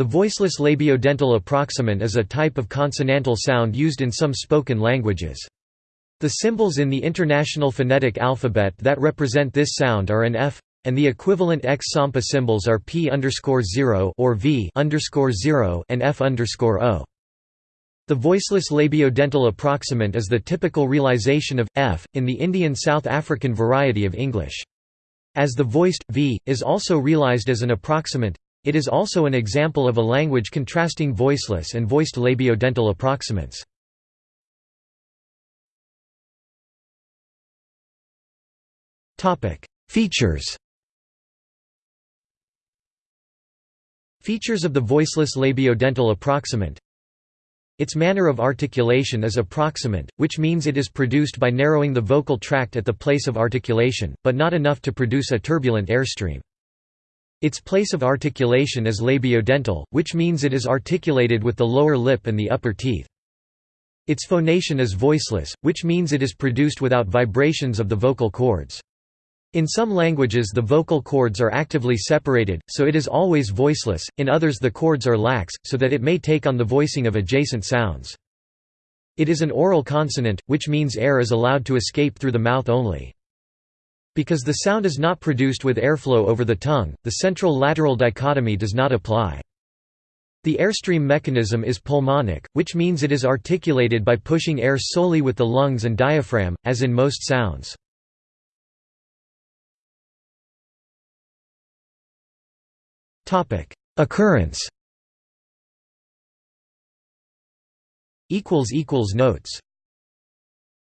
The voiceless labiodental approximant is a type of consonantal sound used in some spoken languages. The symbols in the International Phonetic Alphabet that represent this sound are an F, and the equivalent X-Sampa symbols are P or V and F O. The voiceless labiodental approximant is the typical realization of F in the Indian South African variety of English. As the voiced v is also realized as an approximant, it is also an example of a language contrasting voiceless and voiced labiodental approximants. Features Features of the voiceless labiodental approximant its manner of articulation is approximant, which means it is produced by narrowing the vocal tract at the place of articulation, but not enough to produce a turbulent airstream. Its place of articulation is labiodental, which means it is articulated with the lower lip and the upper teeth. Its phonation is voiceless, which means it is produced without vibrations of the vocal cords. In some languages the vocal cords are actively separated, so it is always voiceless, in others the cords are lax, so that it may take on the voicing of adjacent sounds. It is an oral consonant, which means air is allowed to escape through the mouth only. Because the sound is not produced with airflow over the tongue, the central-lateral dichotomy does not apply. The airstream mechanism is pulmonic, which means it is articulated by pushing air solely with the lungs and diaphragm, as in most sounds. Occurrence Notes